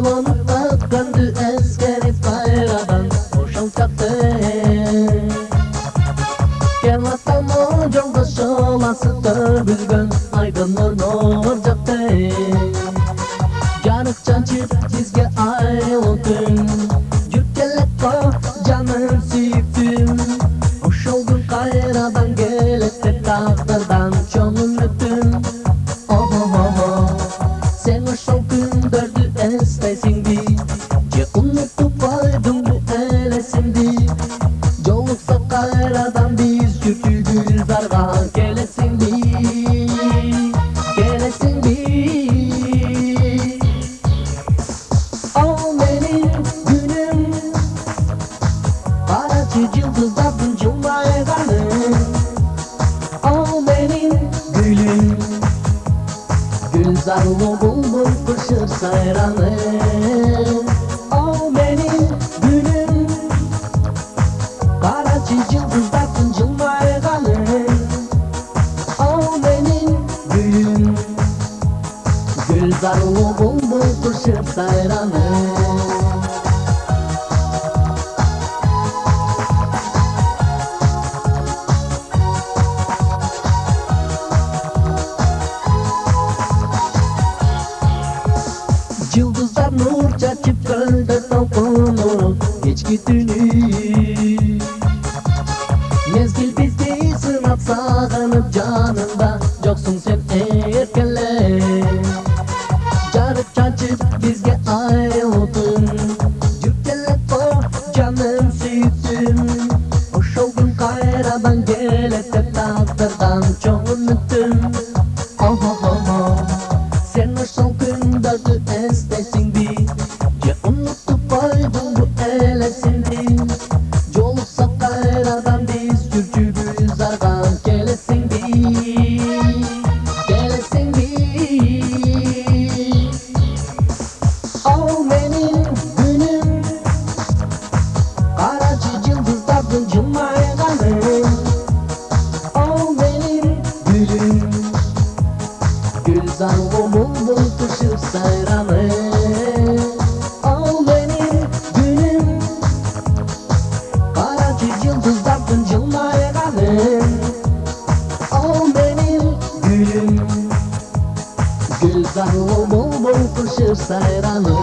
Alemanda quando és para avançar O chão café Que ela está mal, John Baixou Lá se está bugando Ai, ganor, Açı yıldızlar hücumda ederler Al benim gülüm Güzel oğlum fışır sayranı Al benim gülüm Karaçı yıldızlar hücumda ederler Al benim gülüm Güzel oğlum fışır sayranı nur çarçıp kaldı tavkonu Geçki tünü. Mezgil bizde sınat sağlanıp canı. Гүл залғы мұл-мұл сайраны Ал менің гүлім Қара кез жылдыздардың қалым Ал менің гүлім Гүл залғы мұл-мұл түшіп сайраны